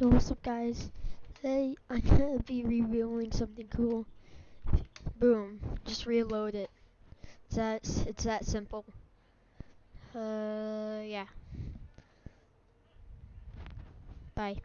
What's up guys? Today I'm gonna be revealing something cool. Boom. Just reload it. It's that it's that simple. Uh yeah. Bye.